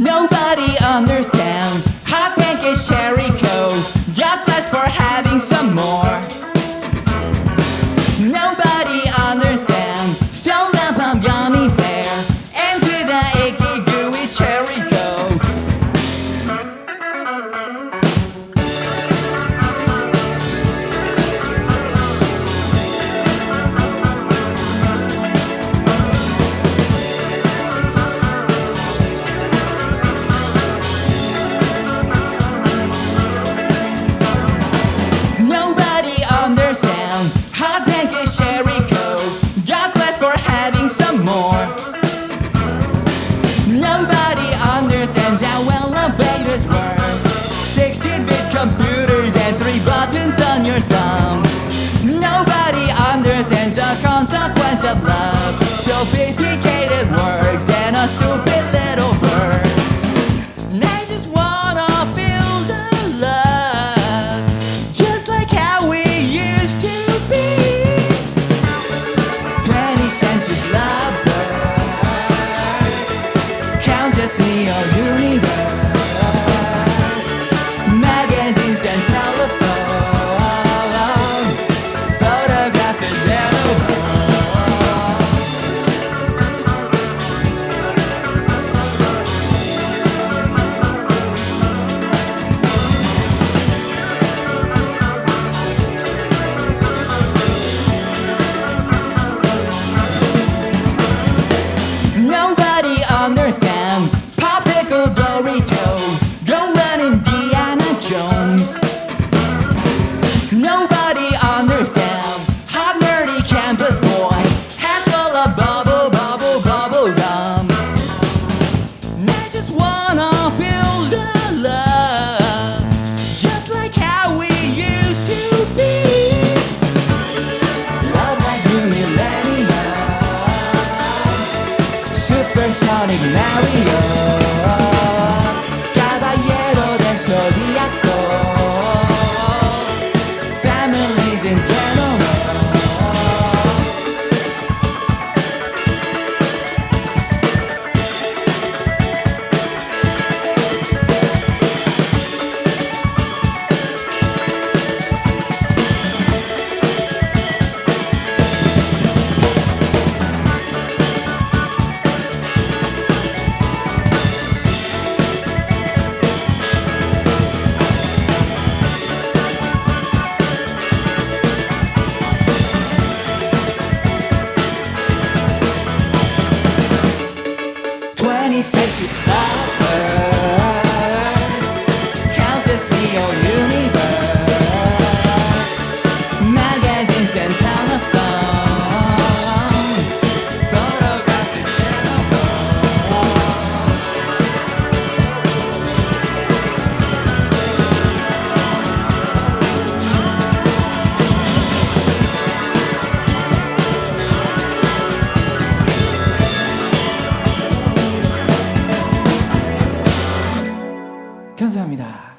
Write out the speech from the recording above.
Nobody understands consequence Mario Twenty century 감사합니다.